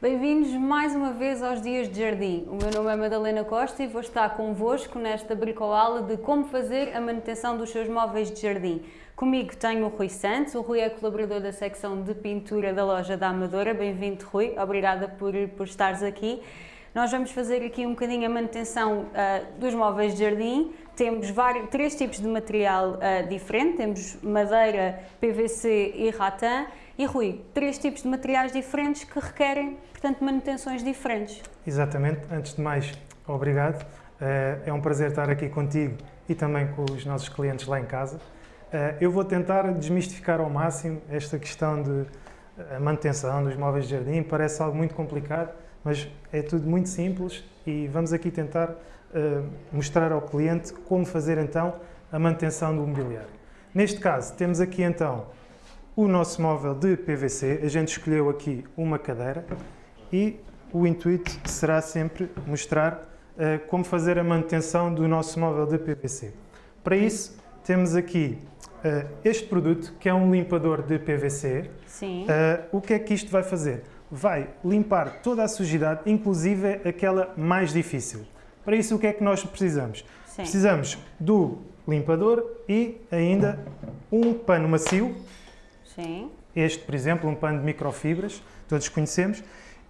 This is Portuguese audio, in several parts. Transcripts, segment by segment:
Bem-vindos mais uma vez aos Dias de Jardim. O meu nome é Madalena Costa e vou estar convosco nesta bricoala de como fazer a manutenção dos seus móveis de jardim. Comigo tenho o Rui Santos, o Rui é colaborador da secção de pintura da loja da Amadora. Bem-vindo, Rui, obrigada por, por estares aqui. Nós vamos fazer aqui um bocadinho a manutenção uh, dos móveis de jardim. Temos vários, três tipos de material uh, diferente, temos madeira, PVC e ratã. E Rui, três tipos de materiais diferentes que requerem, portanto, manutenções diferentes. Exatamente. Antes de mais, obrigado. Uh, é um prazer estar aqui contigo e também com os nossos clientes lá em casa. Eu vou tentar desmistificar ao máximo esta questão de manutenção dos móveis de jardim. Parece algo muito complicado, mas é tudo muito simples e vamos aqui tentar mostrar ao cliente como fazer então a manutenção do mobiliário. Neste caso, temos aqui então o nosso móvel de PVC, a gente escolheu aqui uma cadeira e o intuito será sempre mostrar uh, como fazer a manutenção do nosso móvel de PVC. Para isso, temos aqui uh, este produto, que é um limpador de PVC. Sim. o que é que isto vai fazer? vai limpar toda a sujidade, inclusive aquela mais difícil. Para isso, o que é que nós precisamos? Sim. Precisamos do limpador e ainda um pano macio. Sim. Este, por exemplo, um pano de microfibras, todos conhecemos,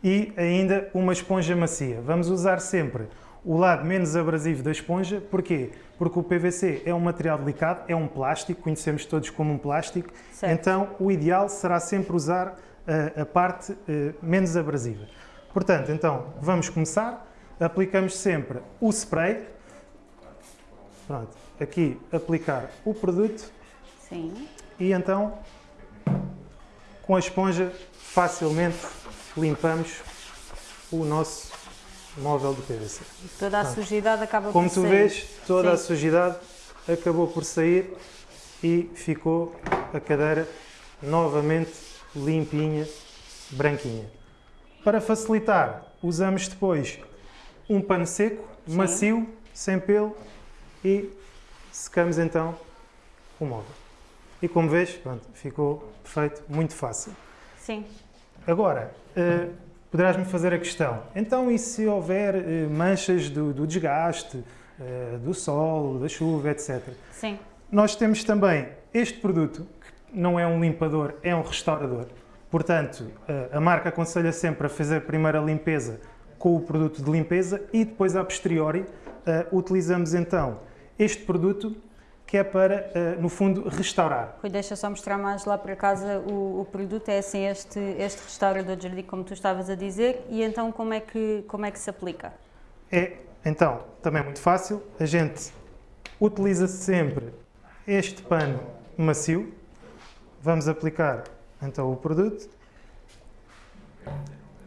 e ainda uma esponja macia. Vamos usar sempre o lado menos abrasivo da esponja. Porquê? Porque o PVC é um material delicado, é um plástico, conhecemos todos como um plástico, certo. então o ideal será sempre usar a, a parte eh, menos abrasiva. Portanto, então, vamos começar. Aplicamos sempre o spray. Pronto, aqui aplicar o produto. Sim. E então, com a esponja, facilmente limpamos o nosso móvel de PVC. Toda a sujidade acaba Como por sair. Como tu vês, toda Sim. a sujidade acabou por sair e ficou a cadeira novamente limpinha, branquinha. Para facilitar, usamos depois um pano seco, Sim. macio, sem pelo e secamos então o móvel. E como vês, pronto, ficou perfeito, muito fácil. Sim. Agora, uh, poderás-me fazer a questão, então e se houver uh, manchas do, do desgaste, uh, do sol, da chuva, etc. Sim. Nós temos também este produto, não é um limpador, é um restaurador. Portanto, a marca aconselha sempre a fazer primeiro a limpeza com o produto de limpeza e depois, a posteriori, utilizamos então este produto que é para, no fundo, restaurar. Rui, deixa só mostrar mais lá para casa o, o, produto, é assim este, este restaurador de jardim, como tu estavas a dizer, e então como é que, como é que se aplica? É, então, também é muito fácil, a gente utiliza sempre este pano macio, Vamos aplicar então o produto.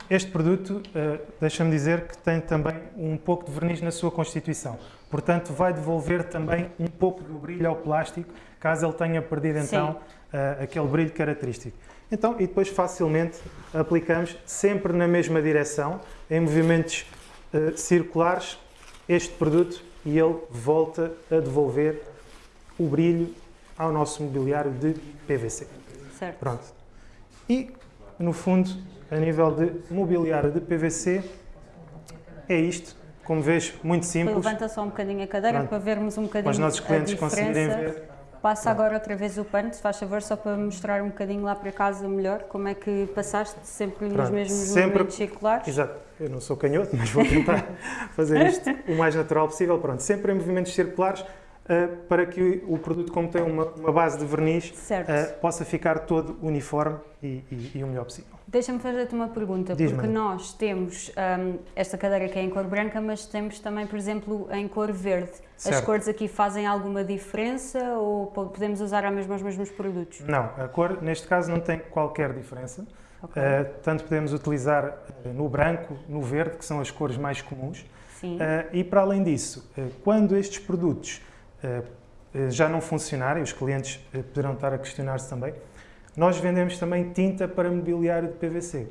Este produto, uh, deixa-me dizer que tem também um pouco de verniz na sua constituição. Portanto, vai devolver também um pouco do brilho ao plástico, caso ele tenha perdido então uh, aquele brilho característico. Então, e depois facilmente aplicamos sempre na mesma direção, em movimentos uh, circulares, este produto e ele volta a devolver o brilho ao nosso mobiliário de PVC. Certo. Pronto. E, no fundo, a nível de mobiliário de PVC, é isto. Como vês, muito simples. Levanta só um bocadinho a cadeira Pronto. para vermos um bocadinho Para os nossos clientes conseguirem ver. Passa agora outra vez o pano, se faz favor, só para mostrar um bocadinho lá para casa melhor como é que passaste, sempre Pronto. nos mesmos sempre, movimentos circulares. Exato, eu não sou canhoto, mas vou tentar fazer isto o mais natural possível. Pronto, sempre em movimentos circulares, uh, para que o produto, como tem uma, uma base de verniz, uh, possa ficar todo uniforme e, e, e o melhor possível. Deixa-me fazer-te uma pergunta, porque nós temos um, esta cadeira que é em cor branca, mas temos também, por exemplo, em cor verde. Certo. As cores aqui fazem alguma diferença ou podemos usar a mesma, os mesmos produtos? Não, a cor neste caso não tem qualquer diferença. Okay. Uh, tanto podemos utilizar no branco, no verde, que são as cores mais comuns. Sim. e para além disso, quando estes produtos eh, eh, já não funcionar, e os clientes eh, poderão estar a questionar-se também, nós vendemos também tinta para mobiliário de PVC.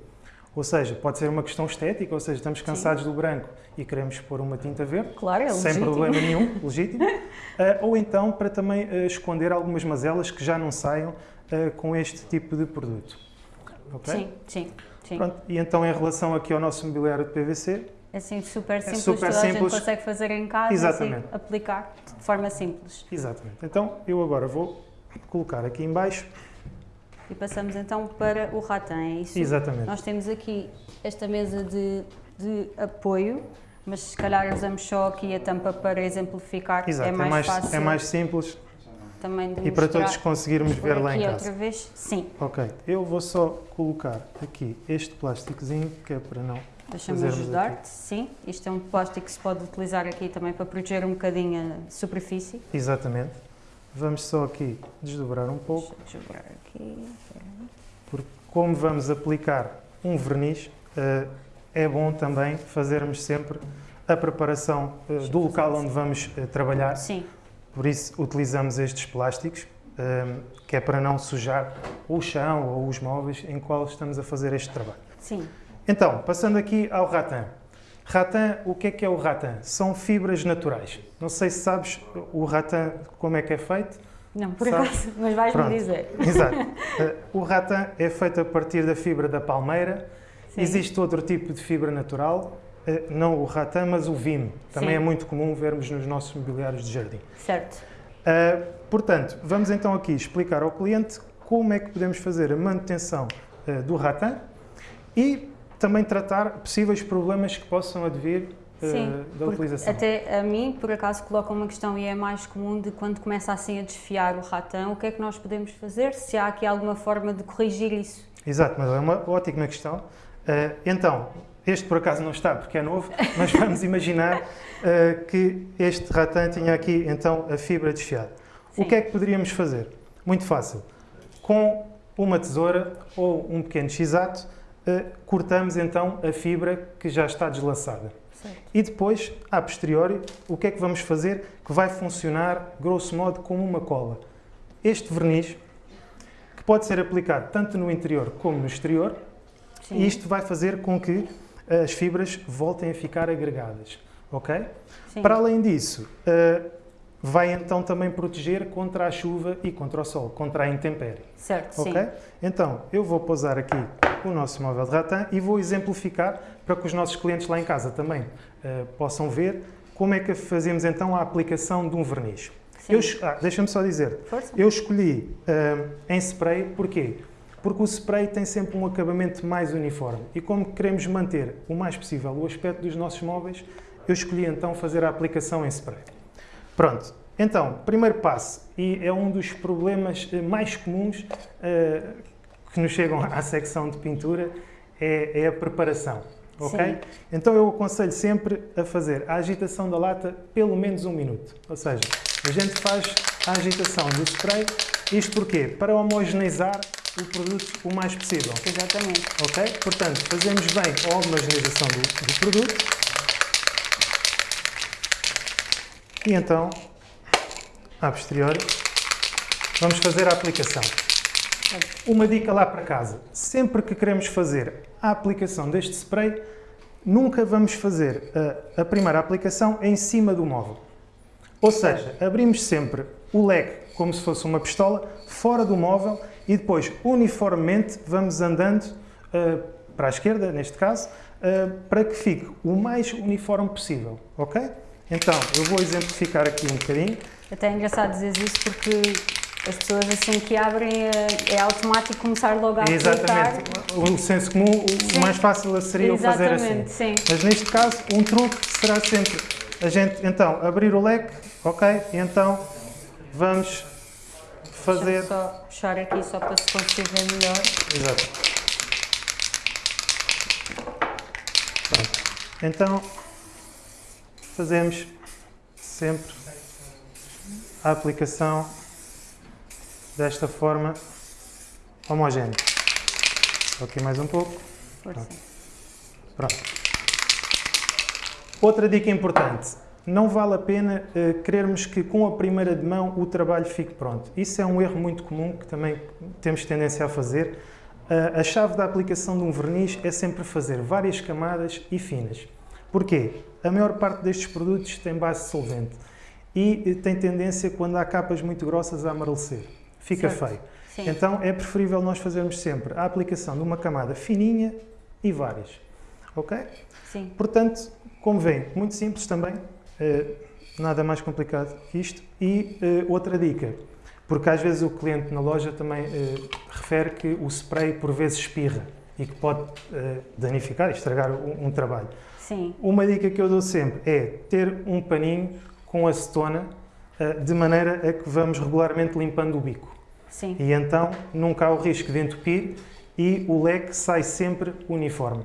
Ou seja, pode ser uma questão estética, ou seja, estamos cansados Sim. do branco e queremos pôr uma tinta verde, claro, é sem legítimo. problema nenhum, legítimo. uh, ou então para também uh, esconder algumas mazelas que já não saiam uh, com este tipo de produto. ok? Sim, sim, sim. Pronto, e então em relação aqui ao nosso mobiliário de PVC, Assim, super simples, É super toda a simples. gente consegue fazer em casa, Exatamente. assim, aplicar de forma simples. exatamente. Então eu agora vou colocar aqui em baixo, E passamos então para o ratão, é isso? exatamente. Nós temos aqui esta mesa de, de apoio, mas se calhar usamos só aqui a tampa para exemplificar, Exato, é mais, fácil é mais simples também de e para todos conseguirmos ver lá em casa. outra vez, sim. Ok, eu vou só colocar aqui este plásticozinho, que é para não... Deixa-me ajudar-te, sim. Isto é um plástico que se pode utilizar aqui também para proteger um bocadinho a superfície. Exatamente. Vamos só aqui desdobrar um pouco, Deixa eu dobrar aqui. Como vamos aplicar um verniz, eh, é bom também fazermos sempre a preparação eh, do local onde vamos eh, trabalhar. Sim, Por isso utilizamos estes plásticos, que é para não sujar o chão ou os móveis em qual estamos a fazer este trabalho. sim. Então, passando aqui ao rattan. Rattan, o que é que é o rattan? São fibras naturais. Não sei se sabes o rattan como é que é feito. Não, por Sabe? acaso, mas vais-me dizer. Exato. Eh, o rattan é feito a partir da fibra da palmeira. Sim. Existe outro tipo de fibra natural, eh, não o rattan, mas o vime. Também Sim. é muito comum vermos nos nossos mobiliários de jardim. Certo. Uh, portanto, vamos então aqui explicar ao cliente como é que podemos fazer a manutenção do rattan e também tratar possíveis problemas que possam advir uh, Sim, da porque utilização. Até a mim, por acaso, coloca uma questão e é mais comum de quando começa assim a desfiar o ratão, o que é que nós podemos fazer? Se há aqui alguma forma de corrigir isso? Exato, mas é uma ótima questão. Uh, então, este por acaso não está porque é novo, mas vamos imaginar uh, que este rattan tinha aqui então a fibra desfiada. O Sim. que é que poderíamos fazer? Muito fácil. Com uma tesoura ou um pequeno x-ato, eh, cortamos então a fibra que já está deslaçada. Certo. E depois, a posteriori, o que é que vamos fazer que vai funcionar, grosso modo, como uma cola? Este verniz, que pode ser aplicado tanto no interior como no exterior, Sim. e isto vai fazer com que as fibras voltem a ficar agregadas. Ok? Sim. Para além disso, eh, vai então também proteger contra a chuva e contra o sol, contra a intempérie. Certo, sim. Ok? Então, eu vou pousar aqui o nosso móvel de rattan e vou exemplificar para que os nossos clientes lá em casa também eh, possam ver como é que fazemos então a aplicação de um verniz. Sim. Eu ah, Deixa-me só dizer, Força. eu escolhi eh, em spray, porquê? Porque o spray tem sempre um acabamento mais uniforme e como queremos manter o mais possível o aspecto dos nossos móveis, eu escolhi então fazer a aplicação em spray. Pronto, então, primeiro passo, e é um dos problemas eh, mais comuns eh, que nos chegam à secção de pintura, é, é a preparação. Ok? Sim. Então eu aconselho sempre a fazer a agitação da lata pelo menos um minuto. Ou seja, a gente faz a agitação do spray, isto porquê? Para homogeneizar o produto o mais possível. Exatamente. Ok? Portanto, fazemos bem a homogeneização do, do produto. E então, a posteriori, vamos fazer a aplicação. Uma dica lá para casa. Sempre que queremos fazer a aplicação deste spray, nunca vamos fazer a, a primeira aplicação em cima do móvel. Ou seja, abrimos sempre o leque como se fosse uma pistola, fora do móvel e depois, uniformemente, vamos andando eh, para a esquerda, neste caso, eh, para que fique o mais uniforme possível, ok? Então, eu vou exemplificar aqui um bocadinho. Até é engraçado dizer isso porque as pessoas assim que abrem é, é automático começar logo a aplicar. Exatamente. O senso comum, o Sim. mais fácil seria o fazer assim. Exatamente, sim. Mas neste caso, um truque será sempre a gente, então, abrir o leque, ok? E então, vamos fazer... Só puxar aqui só para se conseguir ver melhor. Exato. Pronto. Então, fazemos sempre a aplicação desta forma homogénea. Aqui mais um pouco. Força. Pronto. Outra dica importante. Não vale a pena eh, querermos que com a primeira de mão o trabalho fique pronto. Isso é um erro muito comum que também temos tendência a fazer. Ah, a chave da aplicação de um verniz é sempre fazer várias camadas e finas. Porquê? A maior parte destes produtos tem base solvente e eh, tem tendência, quando há capas muito grossas, a amarecer. Fica Certo. feio. Sim. Então é preferível nós fazermos sempre a aplicação de uma camada fininha e várias. Ok? Sim. Portanto, como vêem, muito simples também, eh, nada mais complicado que isto. E eh, outra dica, porque às vezes o cliente na loja também eh, refere que o spray por vezes espirra e que pode eh, danificar e estragar um, um trabalho. Sim. Uma dica que eu dou sempre é ter um paninho com acetona eh, de maneira a que vamos regularmente limpando o bico. Sim. E então nunca há o risco de entupir e o leque sai sempre uniforme.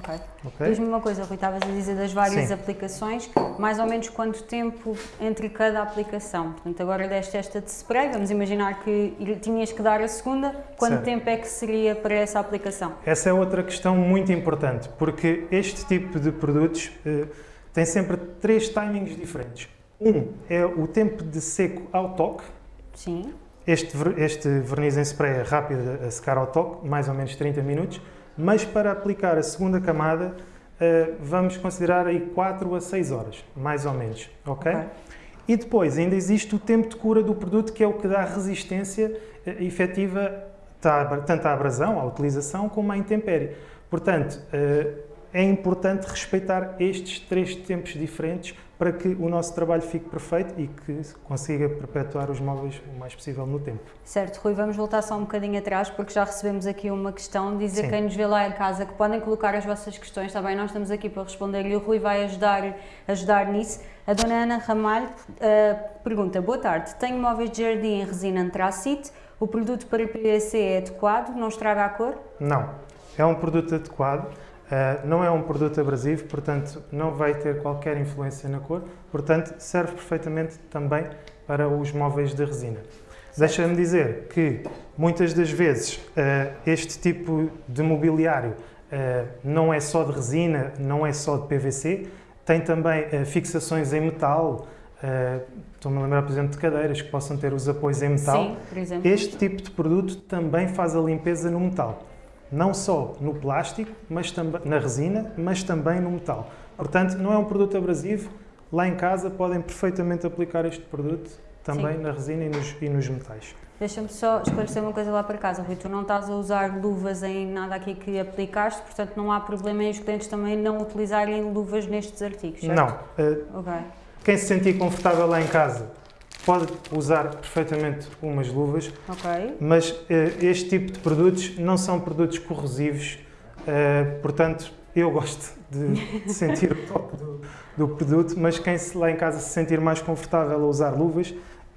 Ok. ok? Diz-me uma coisa, Rui, estavas a dizer das várias Sim. aplicações, mais ou menos quanto tempo entre cada aplicação? Portanto, agora deste esta de spray, vamos imaginar que tinhas que dar a segunda, quanto Certo. tempo é que seria para essa aplicação? Essa é outra questão muito importante, porque este tipo de produtos eh, tem sempre três timings diferentes. Um é o tempo de seco ao toque. Sim. Este, este verniz em spray é rápido a secar ao toque, mais ou menos 30 minutos, mas para aplicar a segunda camada eh, vamos considerar aí 4 a 6 horas, mais ou menos, ok? Ok. E depois ainda existe o tempo de cura do produto, que é o que dá resistência eh, efetiva tá- tanto à abrasão, à utilização, como à intempérie. Portanto, eh, é importante respeitar estes três tempos diferentes para que o nosso trabalho fique perfeito e que consiga perpetuar os móveis o mais possível no tempo. Certo, Rui, vamos voltar só um bocadinho atrás, porque já recebemos aqui uma questão, dizer Sim. quem nos vê lá em casa que podem colocar as vossas questões, está bem? Nós estamos aqui para responder e o Rui vai ajudar, ajudar nisso. A dona Ana Ramalho eh, pergunta, boa tarde, tenho móveis de jardim em resina antracite, o produto para PVC é adequado, não estraga a cor? Não, é um produto adequado, eh, não é um produto abrasivo, portanto não vai ter qualquer influência na cor, portanto serve perfeitamente também para os móveis de resina. Deixa-me dizer que muitas das vezes eh, este tipo de mobiliário eh, não é só de resina, não é só de PVC, tem também fixações em metal. Estou-me a lembrar, por exemplo, de cadeiras que possam ter os apoios em metal. Sim, por exemplo. Este tipo de produto também faz a limpeza no metal. Não só no plástico, mas também na resina, mas também no metal. Portanto, não é um produto abrasivo. Lá em casa podem perfeitamente aplicar este produto também Sim. na resina e nos, e nos metais. Deixa-me só esclarecer uma coisa lá para casa, Rui. Tu não estás a usar luvas em nada aqui que aplicaste, portanto não há problema em os clientes também não utilizarem luvas nestes artigos, certo? Não. eh, Ok. quem se sentir confortável lá em casa pode usar perfeitamente umas luvas, Ok. mas eh, este tipo de produtos não são produtos corrosivos, eh, portanto eu gosto de, de sentir o toque do, do produto, mas quem se, lá em casa se sentir mais confortável a usar luvas,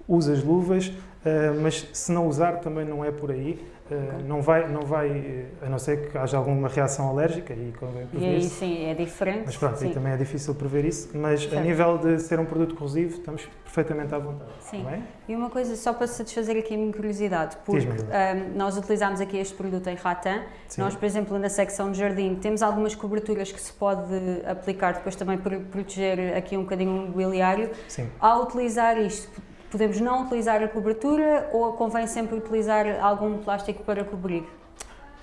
usa as luvas, eh, mas se não usar também não é por aí, eh, Ok. não vai, não vai, eh, a não ser que haja alguma reação alérgica e convém E prever aí sim, é diferente. mas pronto, sim. aí também é difícil prever isso, mas Certo. a nível de ser um produto corrosivo estamos perfeitamente à vontade. Sim. está bem? E uma coisa só para satisfazer aqui a minha curiosidade, porque ahm, nós utilizámos aqui este produto em Ratan, Sim. nós, por exemplo, na secção de jardim, temos algumas coberturas que se pode aplicar depois também para proteger aqui um bocadinho o mobiliário. Sim. Ao utilizar isto, podemos não utilizar a cobertura ou convém sempre utilizar algum plástico para cobrir?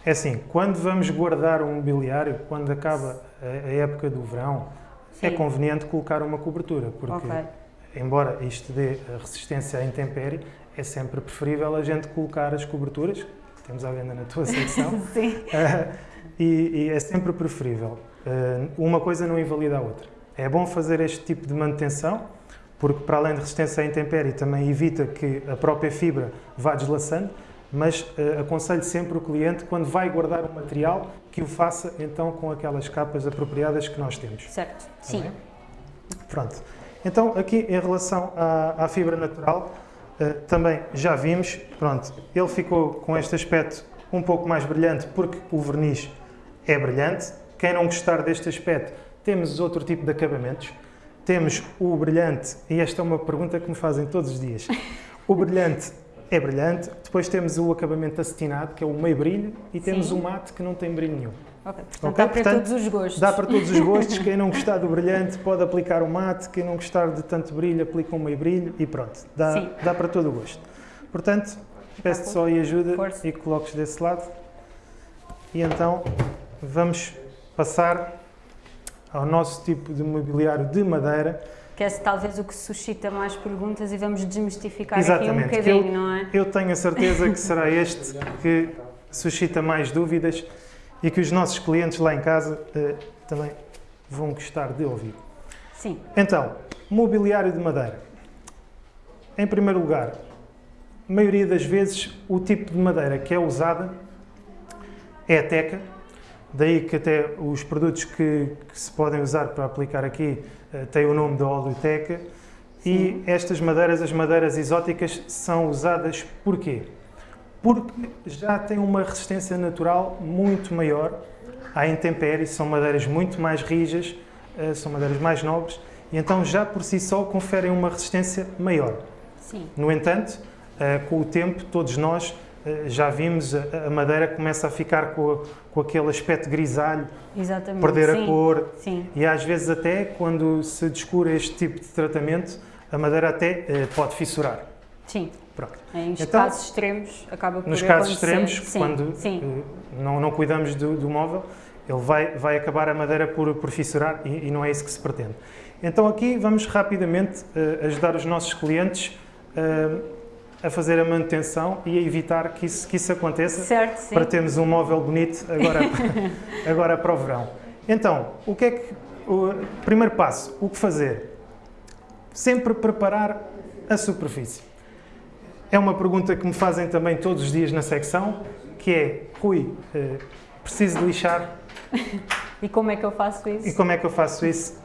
É assim, quando vamos guardar um mobiliário, quando acaba a, época do verão, é Sim. conveniente colocar uma cobertura, porque Ok. embora isto dê a resistência à intempérie, é sempre preferível a gente colocar as coberturas, que temos à venda na tua secção, Sim. eh, e, e é sempre preferível. Eh, uma coisa não invalida a outra. É bom fazer este tipo de manutenção, porque para além de resistência à intempérie também evita que a própria fibra vá deslaçando, mas eh, aconselho sempre o cliente, quando vai guardar o material, que o faça então com aquelas capas apropriadas que nós temos. Certo. Está Sim. bem? Pronto. Então, aqui em relação à, à fibra natural, eh, também já vimos, pronto, ele ficou com este aspecto um pouco mais brilhante porque o verniz é brilhante. Quem não gostar deste aspecto, temos outro tipo de acabamentos. Temos o brilhante, e esta é uma pergunta que me fazem todos os dias. O brilhante é brilhante, depois temos o acabamento acetinado, que é o meio brilho, e temos Sim. o mate, que não tem brilho nenhum. Ok. Portanto, Ok, dá para portanto, todos os gostos. Dá para todos os gostos. Quem não gostar do brilhante pode aplicar o mate. Quem não gostar de tanto brilho, aplica um meio brilho e pronto. Dá, Sim. dá para todo o gosto. Portanto, peço-te só aí ajuda Força. e coloques desse lado. E então vamos passar ao nosso tipo de mobiliário de madeira. que é talvez o que suscita mais perguntas e vamos desmistificar Exatamente, aqui um que eu- bocadinho, não é? Eu tenho a certeza que será este que suscita mais dúvidas e que os nossos clientes lá em casa eh, também vão gostar de ouvir. Sim, Então, mobiliário de madeira. Em primeiro lugar, a maioria das vezes o tipo de madeira que é usada é a teca, daí que até os produtos que, que se podem usar para aplicar aqui eh, têm o nome de óleo teca. E estas madeiras, as madeiras exóticas, são usadas porquê? Porque já têm uma resistência natural muito maior à intempérie, são madeiras muito mais rijas, eh, são madeiras mais nobres e então já por si só conferem uma resistência maior. sim, No entanto, eh, com o tempo, todos nós já vimos a madeira começa a ficar com, a- com aquele aspecto grisalho, exatamente. perder sim, a cor Sim, e às vezes até quando se descura este tipo de tratamento, a madeira até eh, pode fissurar. sim. Pronto. Em Então, casos extremos acaba por Nos casos extremos, sim, quando Sim, eh, não, não cuidamos do, do móvel, ele vai, vai acabar a madeira por, por fissurar e, e não é isso que se pretende. Então aqui vamos rapidamente eh, ajudar os nossos clientes eh, a fazer a manutenção e a evitar que isso, que isso aconteça certo, para termos um móvel bonito agora, agora para o verão. Então, o que é que. O primeiro passo, o que fazer? Sempre preparar a superfície. É uma pergunta que me fazem também todos os dias na secção, que é, Rui, eh, preciso de lixar E como é que eu faço isso? e como é que eu faço isso?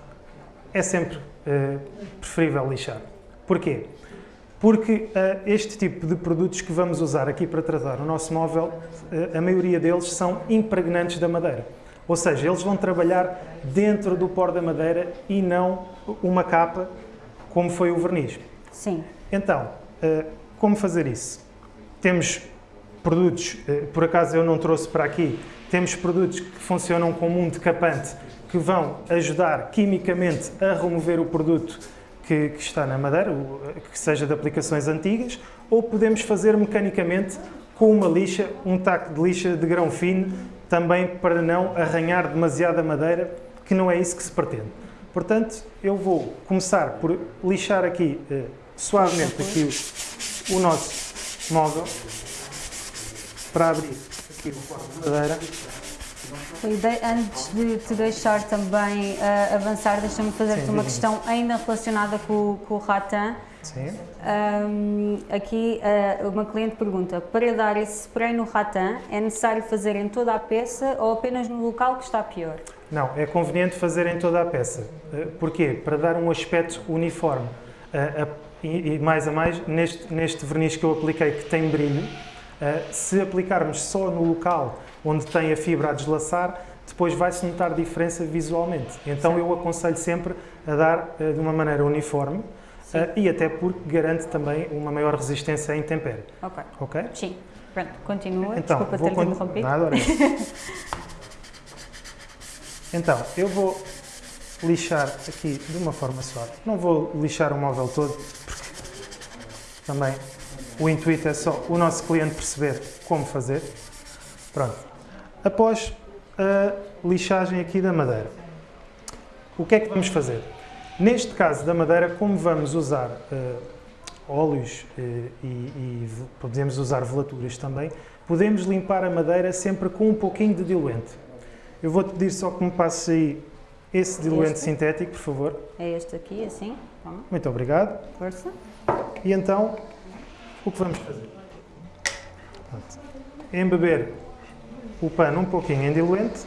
É sempre eh, preferível lixar. Porquê? Porque eh, este tipo de produtos que vamos usar aqui para tratar o nosso móvel, eh, a maioria deles são impregnantes da madeira. Ou seja, eles vão trabalhar dentro do pó da madeira e não uma capa como foi o verniz. Sim, Então, eh, como fazer isso? Temos produtos, por acaso eu não trouxe para aqui, temos produtos que funcionam como um decapante que vão ajudar quimicamente a remover o produto que, que está na madeira, que seja de aplicações antigas, ou podemos fazer mecanicamente com uma lixa, um taco de lixa de grão fino, também para não arranhar demasiado a madeira, que não é isso que se pretende. Portanto, eu vou começar por lixar aqui eh, suavemente aqui o, o nosso móvel para abrir aqui o pó de madeira. Antes de te deixar também ah, avançar, deixa-me fazer-te uma questão ainda relacionada com, com o Ratan. Sim. Ahm, aqui ah, uma cliente pergunta: para dar esse spray no Ratan, é necessário fazer em toda a peça ou apenas no local que está pior? Não, é conveniente fazer em toda a peça. Eh, Porquê? Para dar um aspecto uniforme. A- E e mais a mais, neste, neste verniz que eu apliquei, que tem brilho, se aplicarmos só no local onde tem a fibra a deslaçar, depois vai-se notar diferença visualmente. Então eu aconselho sempre a dar eh, de uma maneira uniforme Sim. eh, e até porque garante também uma maior resistência à intempérie. Ok, Ok? sim. Pronto, continua. Então, Desculpa ter-te interrompido. Nada. Então, eu vou lixar aqui de uma forma suave. Não vou lixar o móvel todo, porque também o intuito é só o nosso cliente perceber como fazer. Pronto. Após a lixagem aqui da madeira, o que é que vamos fazer? Neste caso da madeira, como vamos usar eh, óleos eh, e, e podemos usar velaturas também, podemos limpar a madeira sempre com um pouquinho de diluente. Eu vou-te pedir só que me passes aí esse diluente Este? sintético, por favor. É este aqui, assim. Toma, Muito obrigado. força. E então, o que vamos fazer? Pronto. Embeber o pano um pouquinho em diluente,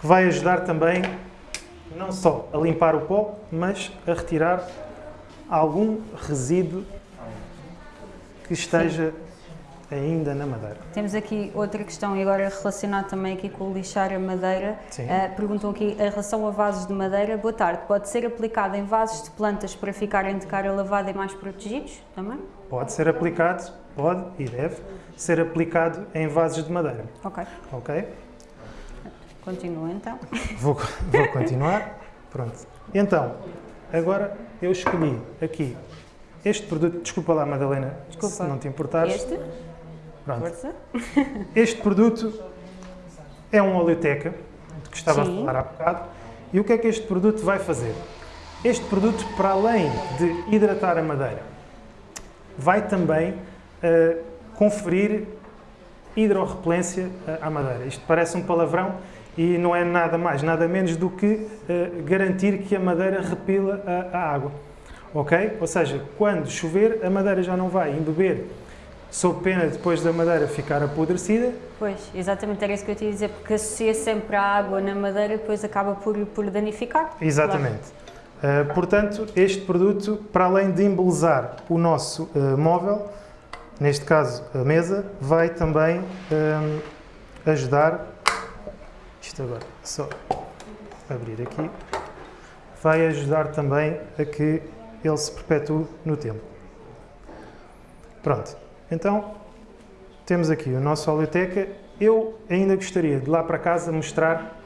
que vai ajudar também não só a limpar o pó, mas a retirar algum resíduo que esteja ainda na madeira. Temos aqui outra questão e agora relacionado também aqui com o lixar a madeira. Sim. Ah, perguntam aqui em relação a vasos de madeira. Boa tarde. Pode ser aplicado em vasos de plantas para ficarem de cara lavada e mais protegidos também? Pode ser aplicado, pode e deve ser aplicado em vasos de madeira. Ok. Ok? Continua então. Vou, vou continuar. Pronto. Então, agora eu escolhi aqui este produto. Desculpa lá, Madalena, Desculpa. se não te importares. Este, Pronto. força. Este produto é um oleoteca, de que estava Sim. a falar há bocado. E o que é que este produto vai fazer? Este produto, para além de hidratar a madeira, vai também uh, conferir hidrorrepelência à madeira. Isto parece um palavrão e não é nada mais, nada menos do que uh, garantir que a madeira repila a, a, água. Ok? Ou seja, quando chover, a madeira já não vai embeber sob pena depois da madeira ficar apodrecida. Pois, exatamente, era isso que eu te ia dizer, porque associa sempre a água na madeira depois acaba por, por danificar. Exatamente. Claro. Uh, portanto, este produto, para além de embelezar o nosso uh, móvel, neste caso a mesa, vai também uh, ajudar, isto agora, só abrir aqui, vai ajudar também a que ele se perpetue no tempo. Pronto. Então, temos aqui o nosso oleoteca. Eu ainda gostaria de lá para casa mostrar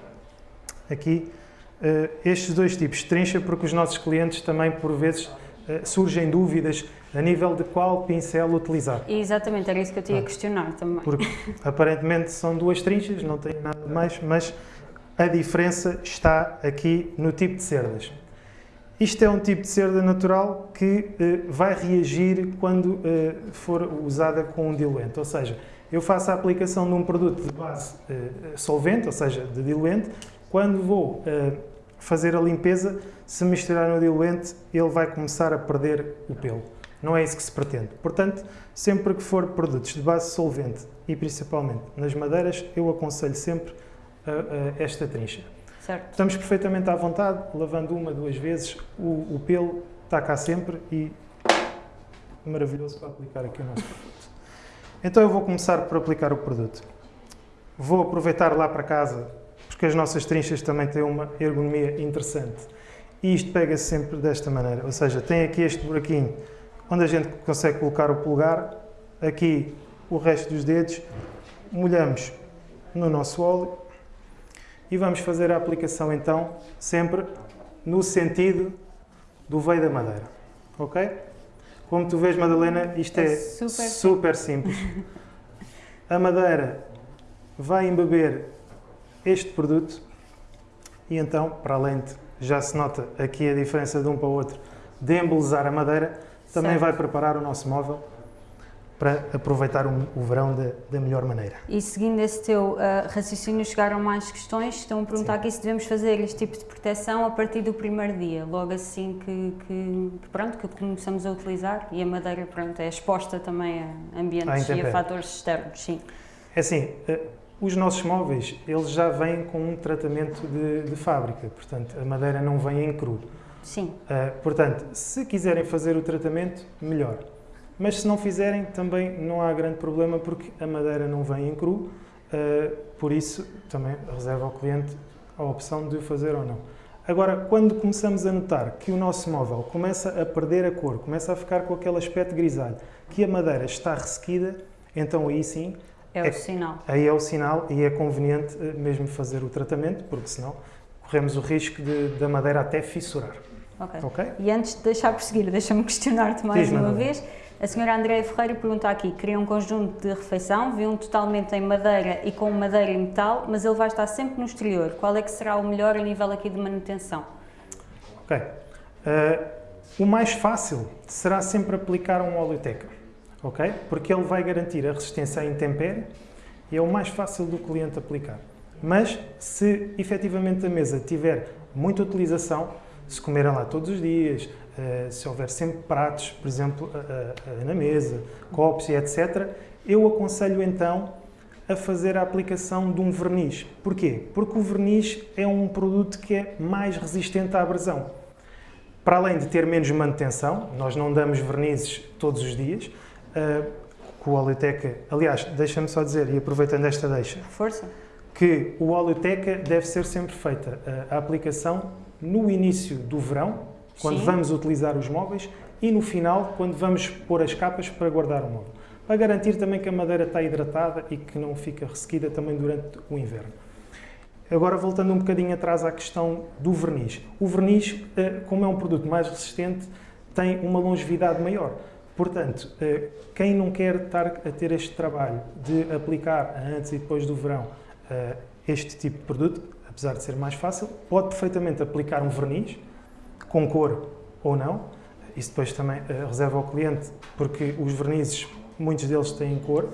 aqui estes dois tipos de trincha, porque os nossos clientes também, por vezes, uh, surgem dúvidas a nível de qual pincel utilizar. Exatamente, era isso que eu te ia questionar também. Porque aparentemente são duas trinchas, não tem nada mais, mas a diferença está aqui no tipo de cerdas. Isto é um tipo de cerda natural que uh, vai reagir quando for usada com um diluente, ou seja, eu faço a aplicação de um produto de base solvente, ou seja, de diluente, quando vou fazer a limpeza, se misturar no diluente, ele vai começar a perder o pelo. Não é isso que se pretende. Portanto, sempre que for produtos de base solvente e principalmente nas madeiras, eu aconselho sempre esta trincha. Certo. Estamos perfeitamente à vontade, lavando uma, duas vezes, o, o pelo está cá sempre e maravilhoso para aplicar aqui o nosso produto. Então eu vou começar por aplicar o produto. Vou aproveitar lá para casa, porque as nossas trinchas também têm uma ergonomia interessante. E isto pega-se sempre desta maneira, ou seja, tem aqui este buraquinho onde a gente consegue colocar o polegar, aqui o resto dos dedos, molhamos no nosso óleo e vamos fazer a aplicação então sempre no sentido do veio da madeira, ok? Como tu vês, Madalena, isto é, é super, super simples. A madeira vai embeber este produto e então, para além de, já se nota aqui a diferença de um para o outro, de embelezar a madeira, também certo. vai preparar o nosso móvel para aproveitar o, o verão da, melhor maneira. E seguindo esse teu uh, raciocínio, chegaram mais questões. Estão a perguntar Sim. aqui se devemos fazer este tipo de proteção a partir do primeiro dia, logo assim que, que, pronto, que começamos a utilizar e a madeira pronto, é exposta também a ambientes e a fatores externos. Sim. É assim, uh, os nossos móveis eles já vêm com um tratamento de, de fábrica, portanto a madeira não vem em cru. Sim. Uh, portanto, se quiserem fazer o tratamento, melhor. Mas se não fizerem, também não há grande problema porque a madeira não vem em cru, uh, por isso também reserva ao cliente a opção de o fazer ou não. Agora, quando começamos a notar que o nosso móvel começa a perder a cor, começa a ficar com aquele aspecto grisalho, que a madeira está ressequida, então aí sim... É o é, sinal. Aí é o sinal e é conveniente eh, mesmo fazer o tratamento, porque senão corremos o risco de, da madeira até fissurar. Ok. okay? E antes de deixar prosseguir, deixa-me questionar-te mais Diz, uma vez. A senhora Andréia Ferreira pergunta aqui, queria um conjunto de refeição, viu um totalmente em madeira e com madeira e metal, mas ele vai estar sempre no exterior. Qual é que será o melhor a nível aqui de manutenção? Ok. Uh, o mais fácil será sempre aplicar um oleoteca, ok? Porque ele vai garantir a resistência à intempérie e é o mais fácil do cliente aplicar. Mas se efetivamente a mesa tiver muita utilização, se comerem lá todos os dias, eh, se houver sempre pratos, por exemplo, na mesa, copos e etc., eu aconselho então a fazer a aplicação de um verniz. Porquê? Porque o verniz é um produto que é mais resistente à abrasão. Para além de ter menos manutenção, nós não damos vernizes todos os dias, com o oleoteca, aliás, deixa-me só dizer, e aproveitando esta deixa, Força. que o oleoteca deve ser sempre feita a aplicação no início do verão, quando Sim. vamos utilizar os móveis, e no final, quando vamos pôr as capas para guardar o móvel. Para garantir também que a madeira está hidratada e que não fica ressequida também durante o inverno. Agora, voltando um bocadinho atrás à questão do verniz. O verniz, eh, como é um produto mais resistente, tem uma longevidade maior. Portanto, eh, quem não quer estar a ter este trabalho de aplicar antes e depois do verão eh, este tipo de produto, apesar de ser mais fácil, pode perfeitamente aplicar um verniz, com cor ou não. Isso depois também uh, reserva ao cliente, porque os vernizes, muitos deles têm cor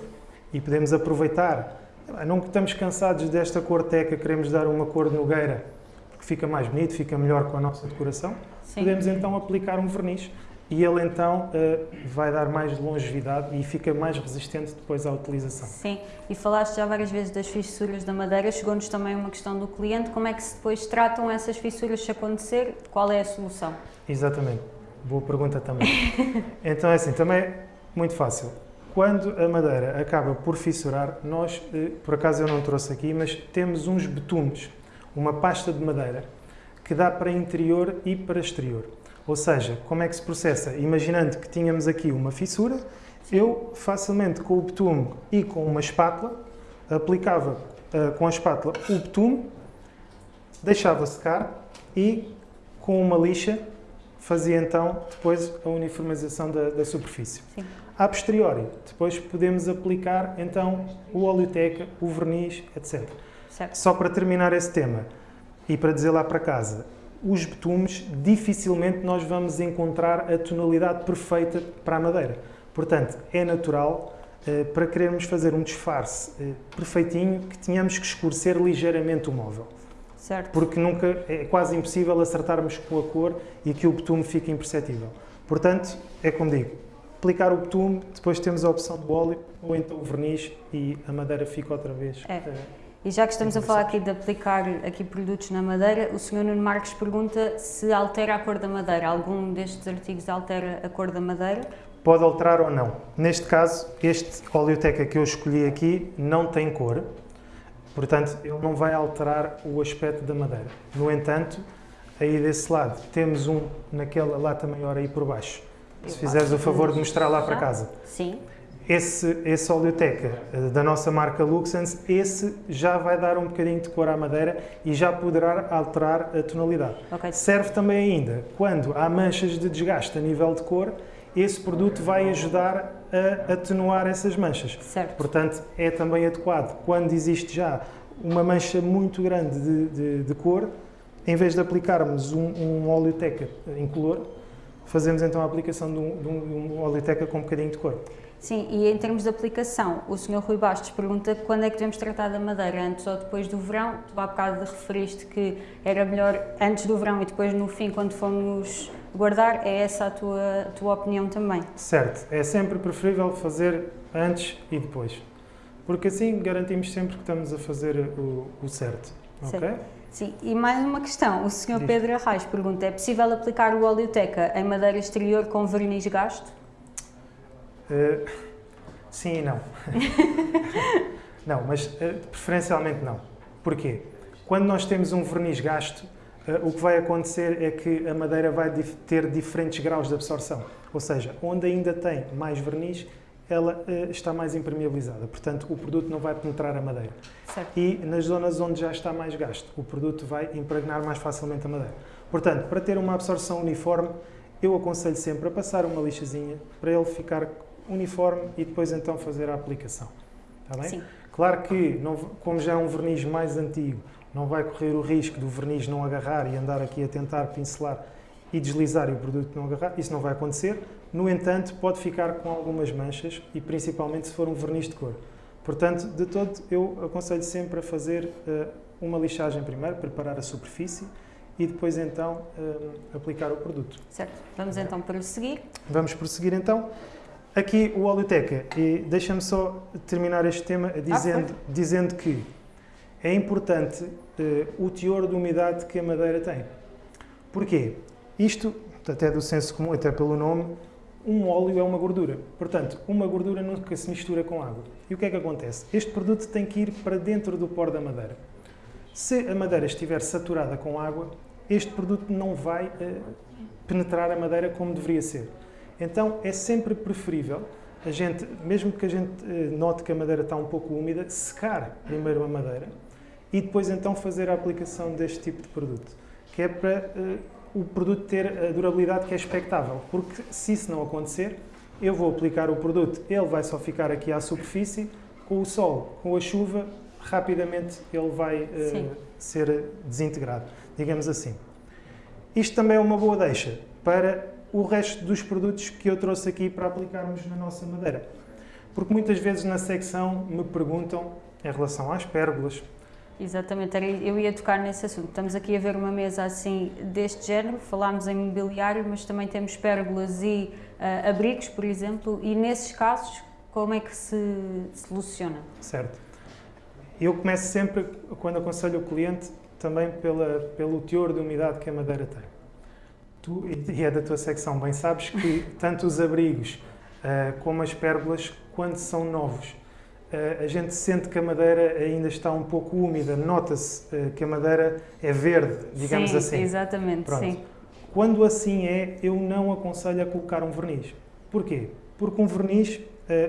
e podemos aproveitar. Não estamos cansados desta cor teca, queremos dar uma cor de nogueira, porque fica mais bonito, fica melhor com a nossa decoração. Sim. Podemos então aplicar um verniz e ele então uh, vai dar mais longevidade e fica mais resistente depois à utilização. Sim, e falaste já várias vezes das fissuras da madeira, chegou-nos também uma questão do cliente, como é que se depois tratam essas fissuras se acontecer, qual é a solução? Exatamente, boa pergunta também. então é assim, também é muito fácil. Quando a madeira acaba por fissurar, nós, uh, por acaso eu não trouxe aqui, mas temos uns betumes, uma pasta de madeira, que dá para interior e para exterior. Ou seja, como é que se processa? Imaginando que tínhamos aqui uma fissura, eu facilmente com o betume e com uma espátula, aplicava uh, com a espátula o betume, deixava secar e com uma lixa fazia então depois a uniformização da, da superfície. Sim. A posteriori, depois podemos aplicar então o oleoteca, o verniz, etc. Certo. Só para terminar esse tema e para dizer lá para casa, os betumes, dificilmente nós vamos encontrar a tonalidade perfeita para a madeira. Portanto, é natural, eh, para querermos fazer um disfarce eh, perfeitinho, que tenhamos que escurecer ligeiramente o móvel. Certo. Porque nunca, é quase impossível acertarmos com a cor e que o betume fique imperceptível. Portanto, é como digo, aplicar o betume, depois temos a opção do óleo ou então o verniz e a madeira fica outra vez. É. E já que estamos a falar aqui de aplicar aqui produtos na madeira, o Sr. Nuno Marques pergunta se altera a cor da madeira. Algum destes artigos altera a cor da madeira? Pode alterar ou não. Neste caso, este oleoteca que eu escolhi aqui não tem cor, portanto, ele não vai alterar o aspecto da madeira. No entanto, aí desse lado, temos um naquela lata maior aí por baixo. Se fizeres o favor de mostrar lá para casa. Sim esse, esse oleoteca eh, da nossa marca Luxens, esse já vai dar um bocadinho de cor à madeira e já poderá alterar a tonalidade. Okay. Serve também ainda quando há manchas de desgaste a nível de cor, esse produto vai ajudar a atenuar essas manchas. Certo. Portanto, é também adequado. Quando existe já uma mancha muito grande de, de, de cor, em vez de aplicarmos um, um oleoteca incolor, fazemos então a aplicação de um, de um oleoteca com um bocadinho de cor. Sim, e em termos de aplicação, o Sr. Rui Bastos pergunta quando é que devemos tratar da madeira, antes ou depois do verão? Tu há bocado referiste que era melhor antes do verão e depois no fim, quando fomos guardar. É essa a tua, a tua opinião também? Certo, é sempre preferível fazer antes e depois. Porque assim garantimos sempre que estamos a fazer o, o certo. Ok? Sim, e mais uma questão. O Sr. Pedro Arraes pergunta: é possível aplicar o oleoteca em madeira exterior com verniz gasto? Uh, sim e não. não, mas uh, preferencialmente não. Porquê? Quando nós temos um verniz gasto, uh, o que vai acontecer é que a madeira vai ter diferentes graus de absorção. Ou seja, onde ainda tem mais verniz, ela está mais impermeabilizada. Portanto, o produto não vai penetrar a madeira. Certo. E nas zonas onde já está mais gasto, o produto vai impregnar mais facilmente a madeira. Portanto, para ter uma absorção uniforme, eu aconselho sempre a passar uma lixazinha para ele ficar uniforme e depois então fazer a aplicação. Está bem? Sim. Claro que, não, como já é um verniz mais antigo, não vai correr o risco do verniz não agarrar e andar aqui a tentar pincelar e deslizar e o produto não agarrar. Isso não vai acontecer. No entanto, pode ficar com algumas manchas e principalmente se for um verniz de cor. Portanto, de todo, eu aconselho sempre a fazer uh, uma lixagem primeiro, preparar a superfície e depois então uh, aplicar o produto. Certo. Vamos então prosseguir. Vamos prosseguir então. Aqui o Oleoteca, e deixa-me só terminar este tema dizendo, ah, dizendo que é importante uh, o teor de umidade que a madeira tem. Porquê? Isto, até do senso comum, até pelo nome, um óleo é uma gordura. Portanto, uma gordura nunca se mistura com água. E o que é que acontece? Este produto tem que ir para dentro do pó da madeira. Se a madeira estiver saturada com água, este produto não vai uh, penetrar a madeira como deveria ser. Então é sempre preferível a gente, mesmo que a gente eh, note que a madeira está um pouco úmida, secar primeiro a madeira e depois então fazer a aplicação deste tipo de produto, que é para uh, o produto ter a durabilidade que é expectável, porque se isso não acontecer, eu vou aplicar o produto, ele vai só ficar aqui à superfície, com o sol, com a chuva, rapidamente ele vai uh, ser desintegrado, digamos assim. Isto também é uma boa deixa para o resto dos produtos que eu trouxe aqui para aplicarmos na nossa madeira. Porque muitas vezes na secção me perguntam em relação às pérgolas. Exatamente, eu ia tocar nesse assunto. Estamos aqui a ver uma mesa assim deste género, falámos em mobiliário, mas também temos pérgolas e uh, abrigos, por exemplo, e nesses casos, como é que se soluciona? Certo. Eu começo sempre, quando aconselho o cliente, também pela, pelo teor de umidade que a madeira tem. Tu, e é da tua secção, bem sabes que tanto os abrigos uh, como as pérgolas, quando são novos, uh, a gente sente que a madeira ainda está um pouco úmida, nota-se uh, que a madeira é verde, digamos sim, assim. Exatamente, Pronto. sim. Quando assim é, eu não aconselho a colocar um verniz. Porquê? Porque um verniz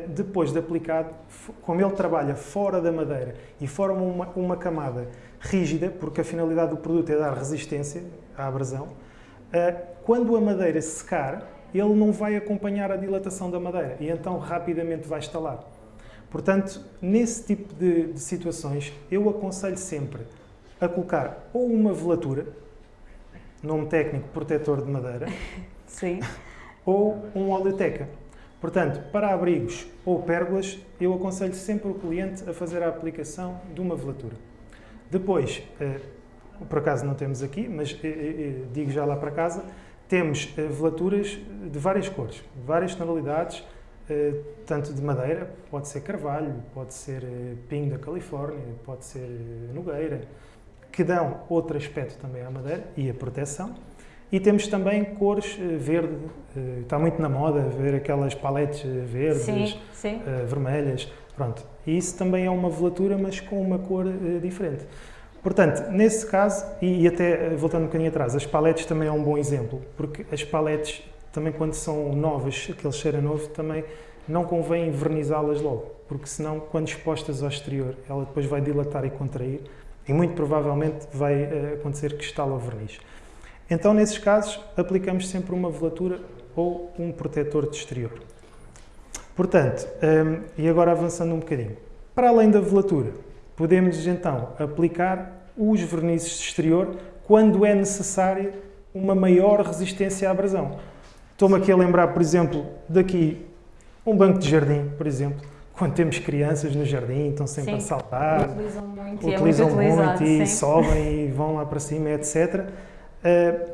depois de aplicado, como ele trabalha fora da madeira e forma uma, uma camada rígida, porque a finalidade do produto é dar resistência à abrasão, quando a madeira secar, ele não vai acompanhar a dilatação da madeira e então rapidamente vai estalar. Portanto, nesse tipo de, de situações, eu aconselho sempre a colocar ou uma velatura, nome técnico protetor de madeira, Sim. ou um oleoteca. Portanto, para abrigos ou pérgolas, eu aconselho sempre o cliente a fazer a aplicação de uma velatura. Depois, eh, por acaso não temos aqui, mas eh, eh, digo já lá para casa, temos velaturas de várias cores, várias tonalidades, tanto de madeira, pode ser carvalho, pode ser pinho da Califórnia, pode ser nogueira, que dão outro aspecto também à madeira e a proteção. E temos também cores verde, está muito na moda ver aquelas paletes verdes, sim, sim. vermelhas, pronto. E isso também é uma velatura, mas com uma cor diferente. Portanto, nesse caso, e, até eh, voltando um bocadinho atrás, as paletes também é um bom exemplo, porque as paletes, também quando são novas, aquele cheiro novo, também não convém vernizá-las logo, porque senão, quando expostas ao exterior, ela depois vai dilatar e contrair, e muito provavelmente vai uh, acontecer que estala o verniz. Então, nesses casos, aplicamos sempre uma velatura ou um protetor de exterior. Portanto, um, ehm, e agora avançando um bocadinho, para além da velatura, podemos então aplicar os vernizes de exterior quando é necessária uma maior resistência à abrasão. Estou-me aqui a lembrar, por exemplo, daqui um banco de jardim, por exemplo, quando temos crianças no jardim, estão sempre sim, a saltar, utilizam muito, utilizam e, é muito, muito e sobem e vão lá para cima, etc. Uh,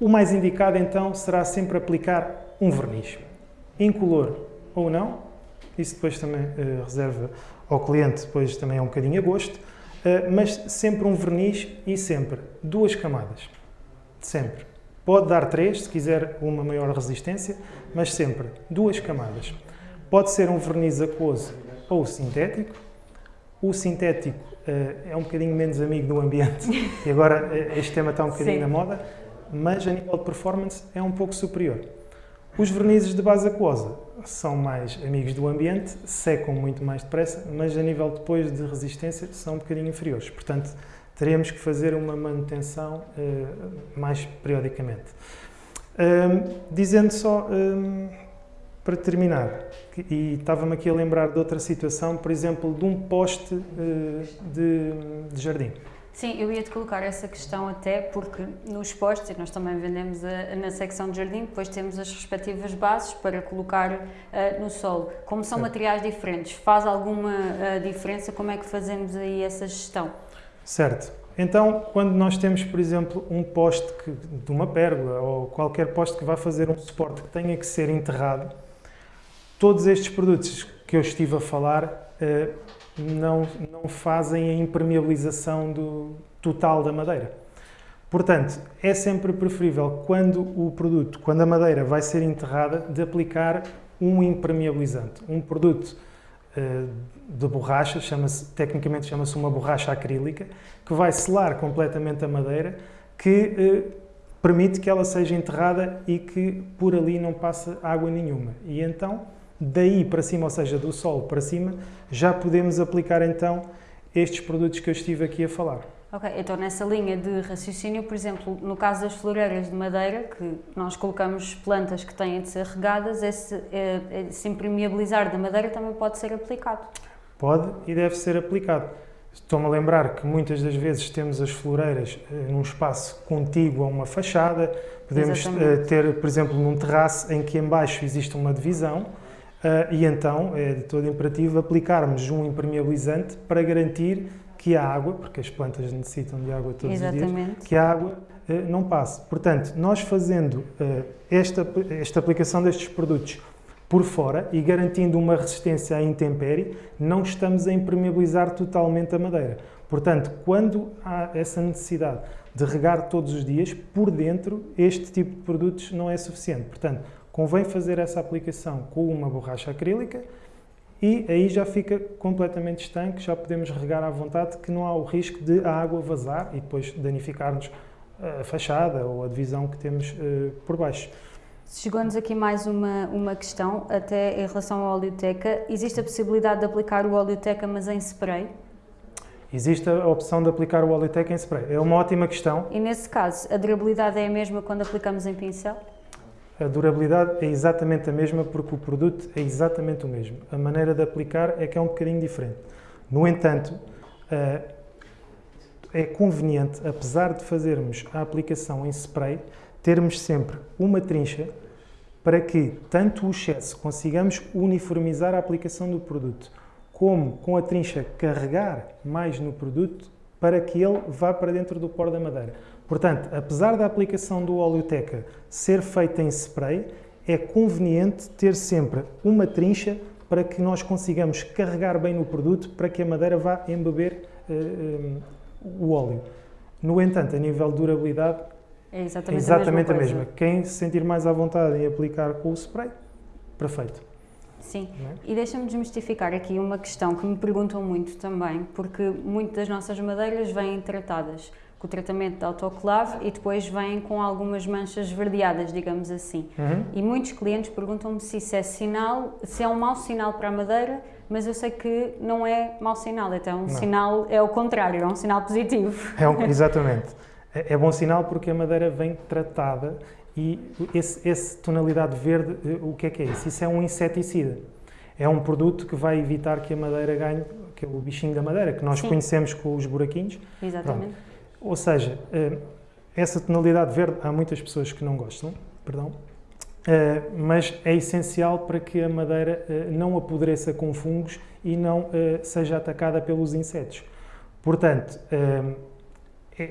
o mais indicado então será sempre aplicar um verniz, incolor ou não, isso depois também uh, reserva ao cliente, depois também é um bocadinho a gosto, eh, mas sempre um verniz e sempre duas camadas. Sempre. Pode dar três, se quiser uma maior resistência, mas sempre duas camadas. Pode ser um verniz aquoso ou sintético. O sintético uh, é um bocadinho menos amigo do ambiente e agora uh, este tema está um bocadinho Sim. na moda, mas a nível de performance é um pouco superior. Os vernizes de base aquosa são mais amigos do ambiente, secam muito mais depressa, mas a nível depois de resistência são um bocadinho inferiores. Portanto, teremos que fazer uma manutenção uh, mais periodicamente. Um, dizendo só, um, para terminar, que, e estava-me aqui a lembrar de outra situação, por exemplo, de um poste uh, de, de jardim. Sim, eu ia-te colocar essa questão até porque nos postes, e nós também vendemos a, na secção de jardim, depois temos as respectivas bases para colocar uh, no solo. Como são certo. materiais diferentes, faz alguma uh, diferença? Como é que fazemos aí essa gestão? Certo. Então, quando nós temos, por exemplo, um poste que, de uma pérgola ou qualquer poste que vá fazer um suporte que tenha que ser enterrado, todos estes produtos que eu estive a falar uh, não, não fazem a impermeabilização do, total da madeira. Portanto, é sempre preferível quando o produto, quando a madeira vai ser enterrada, de aplicar um impermeabilizante, um produto uh, de borracha, chama-se, tecnicamente chama-se uma borracha acrílica, que vai selar completamente a madeira, que uh, permite que ela seja enterrada e que por ali não passe água nenhuma. E então daí para cima, ou seja, do solo para cima, já podemos aplicar então estes produtos que eu estive aqui a falar. Ok, então nessa linha de raciocínio, por exemplo, no caso das floreiras de madeira, que nós colocamos plantas que têm de ser regadas, esse, esse impermeabilizar da madeira também pode ser aplicado? Pode e deve ser aplicado. Estou-me a lembrar que muitas das vezes temos as floreiras uh, num espaço contíguo a uma fachada, podemos uh, ter, por exemplo, num terraço em que embaixo existe uma divisão, Uh, e então é de todo imperativo aplicarmos um impermeabilizante para garantir que a água, porque as plantas necessitam de água todos Exatamente. os dias, que a água uh, não passe. Portanto, nós fazendo uh, esta, esta aplicação destes produtos por fora e garantindo uma resistência à intempérie, não estamos a impermeabilizar totalmente a madeira. Portanto, quando há essa necessidade de regar todos os dias, por dentro, este tipo de produtos não é suficiente. Portanto, convém fazer essa aplicação com uma borracha acrílica e aí já fica completamente estanque, já podemos regar à vontade, que não há o risco de a água vazar e depois danificar-nos a fachada ou a divisão que temos uh, por baixo. Chegou-nos aqui mais uma, uma questão, até em relação ao oleoteca. Existe a possibilidade de aplicar o oleoteca, mas em spray? Existe a opção de aplicar o oleoteca em spray. É uma ótima questão. E nesse caso, a durabilidade é a mesma quando aplicamos em pincel? A durabilidade é exatamente a mesma porque o produto é exatamente o mesmo. A maneira de aplicar é que é um bocadinho diferente. No entanto, eh, é conveniente, apesar de fazermos a aplicação em spray, termos sempre uma trincha para que tanto o excesso consigamos uniformizar a aplicação do produto, como com a trincha carregar mais no produto para que ele vá para dentro do pó da madeira. Portanto, apesar da aplicação do oleoteca ser feita em spray, é conveniente ter sempre uma trincha para que nós consigamos carregar bem no produto para que a madeira vá embeber uh, um, o óleo. No entanto, a nível de durabilidade, é exatamente, exatamente a, mesma a, mesma Quem se sentir mais à vontade em aplicar com o spray, perfeito. Sim, é? e deixa-me desmistificar aqui uma questão que me perguntam muito também, porque muitas das nossas madeiras vêm tratadas com o tratamento de autoclave e depois vêm com algumas manchas verdeadas, digamos assim. Uhum. E muitos clientes perguntam-me se isso é sinal, se é um mau sinal para a madeira, mas eu sei que não é mau sinal, então um não. sinal, é o contrário, é um sinal positivo. É um, exatamente. É, é, bom sinal porque a madeira vem tratada e esse, esse tonalidade verde, eh, o que é que é isso? Isso é um inseticida. É um produto que vai evitar que a madeira ganhe, que é o bichinho da madeira, que nós Sim. conhecemos com os buraquinhos. Exatamente. Pronto. Ou seja, eh, essa tonalidade verde há muitas pessoas que não gostam, perdão, eh, mas é essencial para que a madeira eh, não apodreça com fungos e não seja atacada pelos insetos. Portanto,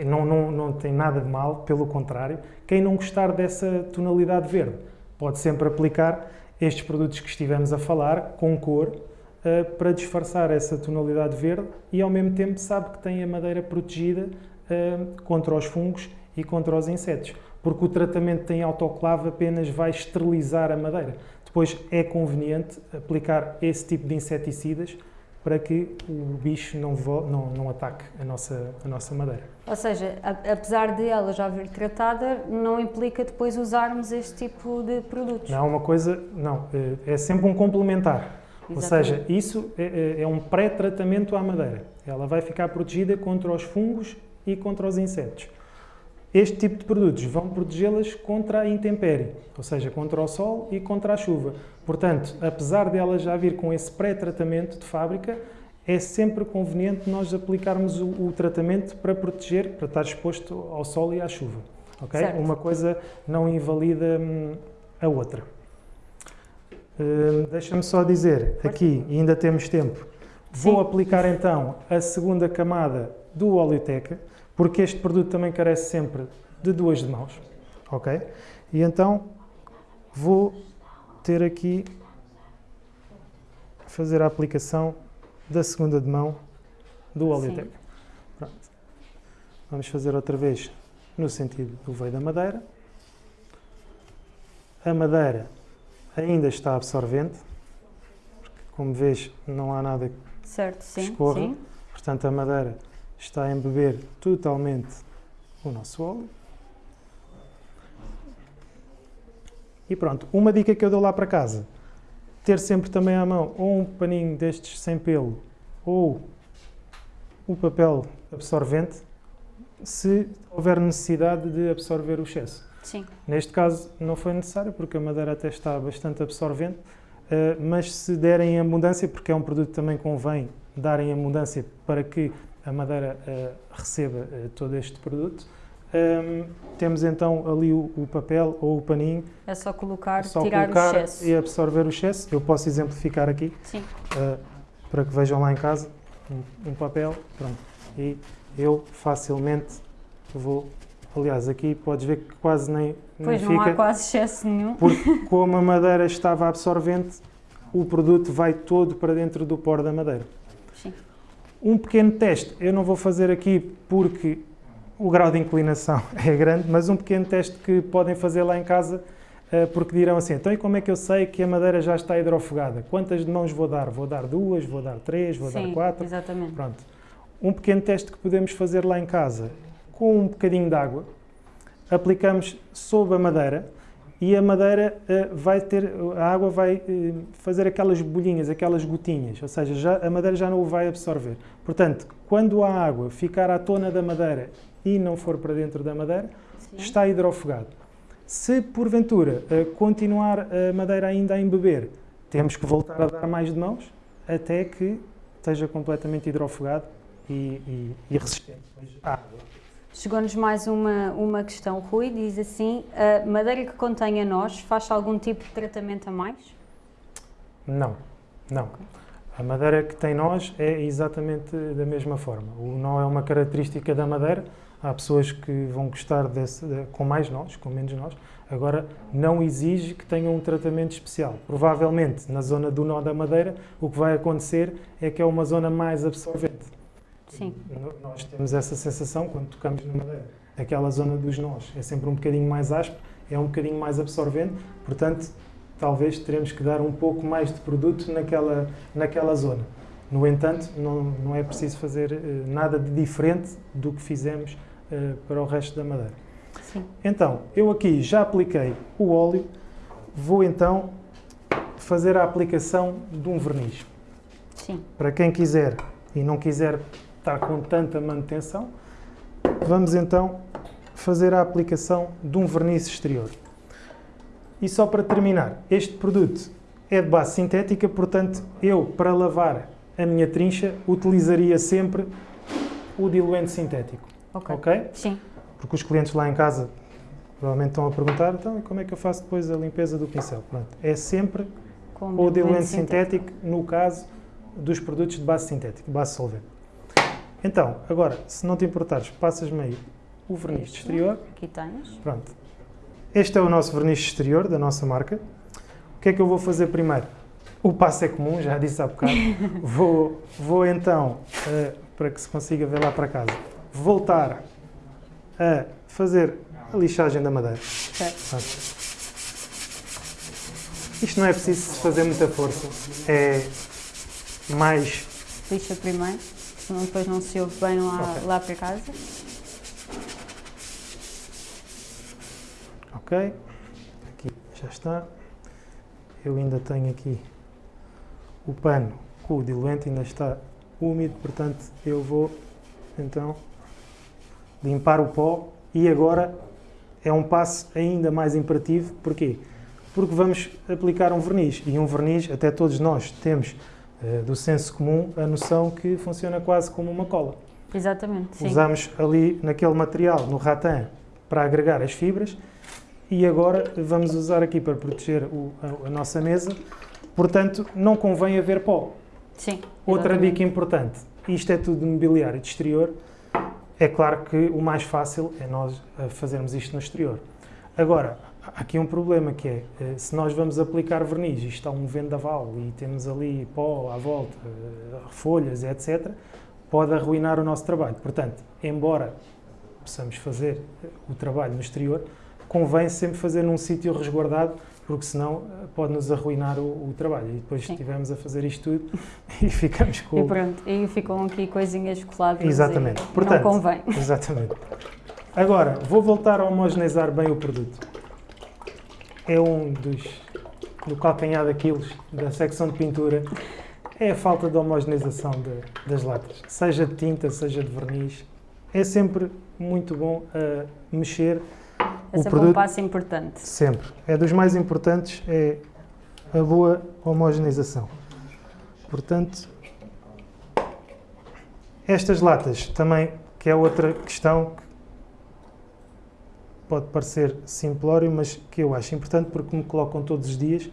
não, não, não tem nada de mal, pelo contrário, quem não gostar dessa tonalidade verde pode sempre aplicar estes produtos que estivemos a falar com cor para disfarçar essa tonalidade verde e ao mesmo tempo sabe que tem a madeira protegida contra os fungos e contra os insetos, porque o tratamento em autoclave apenas vai esterilizar a madeira. Depois é conveniente aplicar esse tipo de inseticidas para que o bicho não, não, não ataque a nossa, a nossa madeira. Ou seja, apesar de ela já vir tratada, não implica depois usarmos este tipo de produtos? Não, uma coisa, não, é, é sempre um complementar. Exatamente. Ou seja, isso é, é, é um pré-tratamento à madeira. Ela vai ficar protegida contra os fungos e contra os insetos. Este tipo de produtos vão protegê-las contra a intempérie, ou seja, contra o sol e contra a chuva. Portanto, apesar de ela já vir com esse pré-tratamento de fábrica, é sempre conveniente nós aplicarmos o, o, tratamento para proteger, para estar exposto ao sol e à chuva. Okay? Uma coisa não invalida hum, a outra. Hum, Deixa-me só dizer, aqui, ainda temos tempo, Sim. vou aplicar então a segunda camada do oleoteca porque este produto também carece sempre de duas de mãos, ok? E então vou ter aqui fazer a aplicação da segunda de mão do Oleotec. Vamos fazer outra vez no sentido do veio da madeira. A madeira ainda está absorvente, porque como vês não há nada que certo, sim, escorra. Sim. Portanto, a madeira está a embeber totalmente o nosso óleo. E pronto, uma dica que eu dou lá para casa, ter sempre também à mão ou um paninho destes sem pelo ou o papel absorvente, se houver necessidade de absorver o excesso. Sim. Neste caso não foi necessário, porque a madeira até está bastante absorvente, Uh, mas se derem em abundância, porque é um produto que também convém darem em abundância para que a madeira uh, receba uh, todo este produto, um, temos então ali o, o, papel ou o paninho. É só colocar, é só tirar colocar o excesso. E absorver o excesso. Eu posso exemplificar aqui, para que vejam lá em casa, um, um papel, pronto. E eu facilmente vou Aliás, aqui podes ver que quase nem, pois não fica. há quase excesso nenhum. Porque como a madeira estava absorvente, o produto vai todo para dentro do poro da madeira. Um pequeno teste, eu não vou fazer aqui porque o grau de inclinação é grande, mas um pequeno teste que podem fazer lá em casa, eh, porque dirão assim, então e como é que eu sei que a madeira já está hidrofugada? Quantas de mãos vou dar? Vou dar duas, vou dar três, vou Sim, dar quatro? exatamente. Pronto. Um pequeno teste que podemos fazer lá em casa com um bocadinho de água, aplicamos sob a madeira e a madeira uh, vai ter, a água vai uh, fazer aquelas bolhinhas, aquelas gotinhas, ou seja, já, a madeira já não o vai absorver. Portanto, quando a água ficar à tona da madeira e não for para dentro da madeira, Sim. está hidrofugado. Se porventura uh, continuar a madeira ainda a embeber, temos que voltar a dar mais de mãos até que esteja completamente hidrofugado e, e, e resistente à água. Chegou-nos mais uma, uma questão. Rui diz assim: a madeira que contém a nós faz algum tipo de tratamento a mais? Não, não. A madeira que tem nós é exatamente da mesma forma. O nó é uma característica da madeira. Há pessoas que vão gostar desse, com mais nós, com menos nós. Agora, não exige que tenham um tratamento especial. Provavelmente, na zona do nó da madeira, o que vai acontecer é que é uma zona mais absorvente. Sim. Nós temos essa sensação quando tocamos na madeira. Aquela zona dos nós é sempre um bocadinho mais áspero, é um bocadinho mais absorvente, portanto, talvez teremos que dar um pouco mais de produto naquela, naquela zona. No entanto, não, não é preciso fazer uh, nada de diferente do que fizemos uh, para o resto da madeira. Sim. Então, eu aqui já apliquei o óleo, vou então fazer a aplicação de um verniz. Sim. Para quem quiser e não quiser está com tanta manutenção, vamos então fazer a aplicação de um verniz exterior. E só para terminar, este produto é de base sintética, portanto, eu, para lavar a minha trincha, utilizaria sempre o diluente sintético. Ok? okay? Sim. Porque os clientes lá em casa provavelmente estão a perguntar, então, como é que eu faço depois a limpeza do pincel? Pronto, é sempre Com o diluente sintético, sintético, no caso dos produtos de base sintética, base solvente. Então, agora, se não te importares, passas-me aí o verniz exterior. Aqui tens. Pronto. Este é o nosso verniz exterior da nossa marca. O que é que eu vou fazer primeiro? O passo é comum, já disse há bocado. vou, vou então, uh, para que se consiga ver lá para casa, voltar a fazer a lixagem da madeira. Certo. Isto não é preciso fazer muita força. É mais... Lixa primeiro senão depois não se ouve bem lá, okay. lá para casa. Ok, aqui já está. Eu ainda tenho aqui o pano com o diluente, ainda está úmido, portanto eu vou então limpar o pó e agora é um passo ainda mais imperativo, porquê? Porque vamos aplicar um verniz e um verniz, até todos nós temos do senso comum a noção que funciona quase como uma cola. Exatamente, sim. Usamos ali naquele material, no rattan, para agregar as fibras e agora vamos usar aqui para proteger o, a, a, nossa mesa. Portanto, não convém haver pó. Sim. Outra dica importante, isto é tudo de mobiliário de exterior, é claro que o mais fácil é nós eh, fazermos isto no exterior. Agora, há aqui um problema que é, eh, se nós vamos aplicar verniz e está um vendaval e temos ali pó à volta, eh, folhas, etc., pode arruinar o nosso trabalho. Portanto, embora possamos fazer eh, o trabalho no exterior, convém sempre fazer num sítio resguardado, porque senão pode-nos arruinar o, o, trabalho. E depois Sim. estivemos a fazer isto tudo e ficamos com... E pronto, e ficam aqui coisinhas coladas Exatamente. Portanto, não convém. Exatamente. Agora, vou voltar a homogeneizar bem o produto é um dos do calcanhar daqueles da secção de pintura é a falta de homogeneização de, das latas, seja de tinta, seja de verniz. É sempre muito bom uh, mexer é o produto. um passo importante. Sempre. É dos mais importantes, é a boa homogeneização. Portanto, estas latas também, que é outra questão que pode parecer simplório, mas que eu acho importante porque me colocam todos os dias.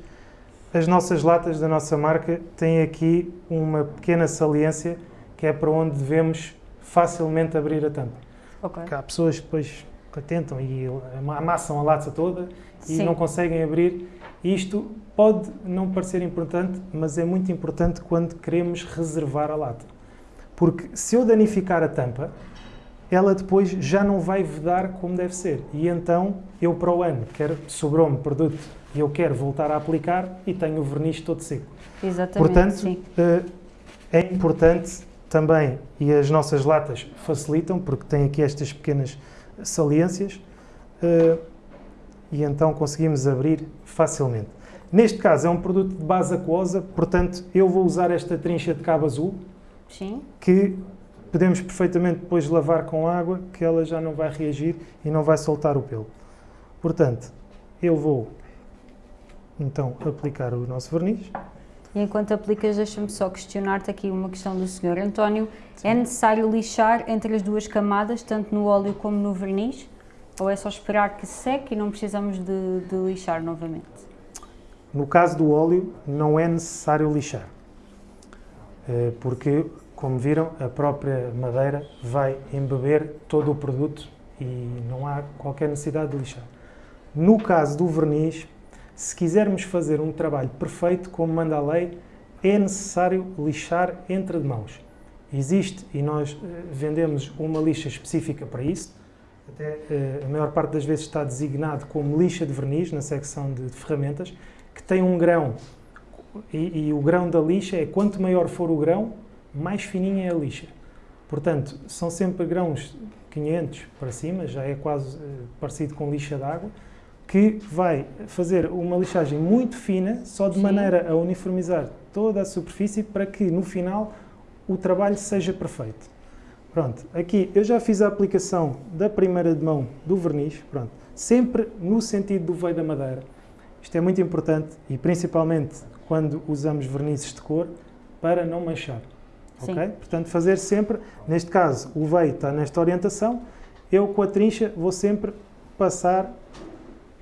As nossas latas da nossa marca têm aqui uma pequena saliência que é para onde devemos facilmente abrir a tampa. Ok. Porque há pessoas que depois tentam e amassam a lata toda e Sim. não conseguem abrir. Isto pode não parecer importante, mas é muito importante quando queremos reservar a lata. Porque se eu danificar a tampa, ela depois já não vai vedar como deve ser. E então, eu para o ano, quero, sobrou-me produto e eu quero voltar a aplicar e tenho o verniz todo seco. Exatamente, Portanto, eh, é importante também, e as nossas latas facilitam, porque têm aqui estas pequenas saliências, eh, e então conseguimos abrir facilmente. Neste caso é um produto de base aquosa, portanto eu vou usar esta trincha de cabo azul, Sim. que podemos perfeitamente depois lavar com água, que ela já não vai reagir e não vai soltar o pelo. Portanto, eu vou então aplicar o nosso verniz. E enquanto aplicas, deixa-me só questionar-te aqui uma questão do Sr. António. É necessário lixar entre as duas camadas, tanto no óleo como no verniz? Ou é só esperar que seque e não precisamos de, de lixar novamente? No caso do óleo, não é necessário lixar, Eh, porque, como viram, a própria madeira vai embeber todo o produto e não há qualquer necessidade de lixar. No caso do verniz, se quisermos fazer um trabalho perfeito, como manda a lei, é necessário lixar entre mãos. Existe e nós eh, vendemos uma lixa específica para isso. Até eh, a maior parte das vezes está designado como lixa de verniz na secção de ferramentas, que tem um grão e, e o grão da lixa é quanto maior for o grão, mais fininha é a lixa. Portanto, são sempre grãos 500 para cima, já é quase eh, parecido com lixa d'água, que vai fazer uma lixagem muito fina, só de Sim. maneira a uniformizar toda a superfície para que no final o trabalho seja perfeito. Pronto, aqui eu já fiz a aplicação da primeira de mão do verniz, pronto, sempre no sentido do veio da madeira. Isto é muito importante e principalmente quando usamos vernizes de cor para não manchar. Sim. ok? Portanto, fazer sempre, neste caso, o veio está nesta orientação, eu com a trincha vou sempre passar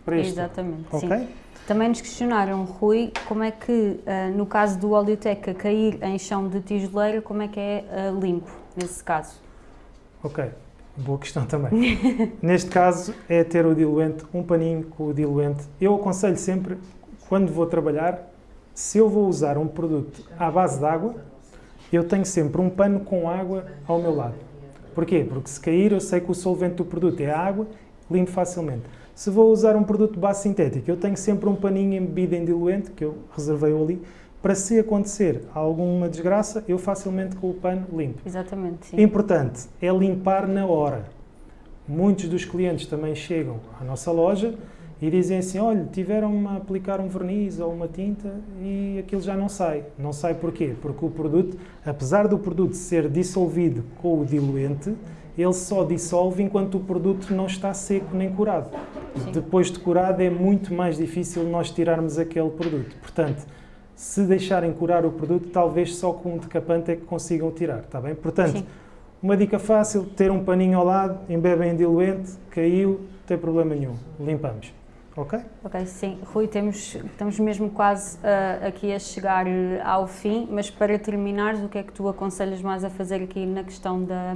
para este Exatamente, ok? sim. Também nos questionaram, Rui, como é que, ah, no caso do oleoteca cair em chão de tijoleira, como é que é ah, limpo, nesse caso? Ok, boa questão também. Neste caso é ter o diluente, um paninho com o diluente. Eu aconselho sempre, quando vou trabalhar, se eu vou usar um produto à base de água, eu tenho sempre um pano com água ao meu lado. Porquê? Porque se cair eu sei que o solvente do produto é a água, limpo facilmente. Se vou usar um produto de base sintética, eu tenho sempre um paninho embebido em diluente, que eu reservei-o ali, para se acontecer alguma desgraça, eu facilmente com o pano limpo. Exatamente, sim. Importante é limpar na hora. Muitos dos clientes também chegam à nossa loja e dizem assim: olha, tiveram-me a aplicar um verniz ou uma tinta e aquilo já não sai. Não sai porquê? Porque o produto, apesar do produto ser dissolvido com o diluente, ele só dissolve enquanto o produto não está seco nem curado. Sim. Depois de curado é muito mais difícil nós tirarmos aquele produto. Portanto, se deixarem curar o produto, talvez só com um decapante é que consigam tirar, está bem? Portanto, Sim. uma dica fácil, ter um paninho ao lado, embebem em diluente, caiu, não tem problema nenhum, limpamos. Ok? Ok, sim. Rui, temos, estamos mesmo quase ah, aqui a chegar eh, ao fim, mas para terminares, o que é que tu aconselhas mais a fazer aqui na questão da,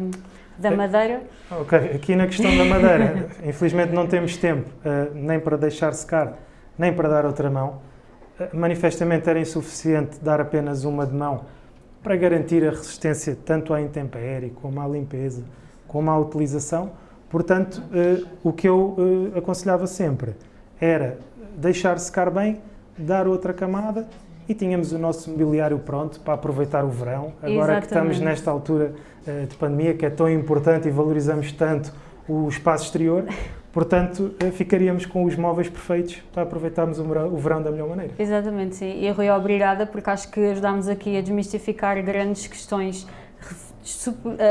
da madeira? Ok, aqui na questão da madeira, infelizmente não temos tempo eh, nem para deixar secar, nem para dar outra mão. Eh, manifestamente era insuficiente dar apenas uma de mão para garantir a resistência tanto à intempérie, como à limpeza, como à utilização. Portanto, o que eu aconselhava sempre era deixar secar bem, dar outra camada e tínhamos o nosso mobiliário pronto para aproveitar o verão. Agora que estamos Exatamente. nesta altura eh, de pandemia, que é tão importante e valorizamos tanto o espaço exterior, portanto, eh, ficaríamos com os móveis perfeitos para aproveitarmos o verão, o verão da melhor maneira. Exatamente, sim. E Rui, obrigada, porque acho que ajudámos aqui a desmistificar grandes questões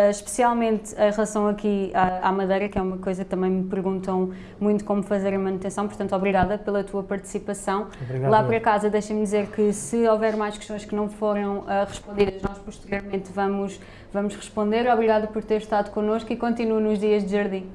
especialmente em relação aqui à, à madeira, que é uma coisa que também me perguntam muito como fazer a manutenção, portanto, obrigada pela tua participação. Obrigado. Lá para casa, deixem-me dizer que se houver mais questões que não foram uh, respondidas, nós posteriormente vamos, vamos responder. Obrigada por ter estado connosco e continuo nos dias de jardim.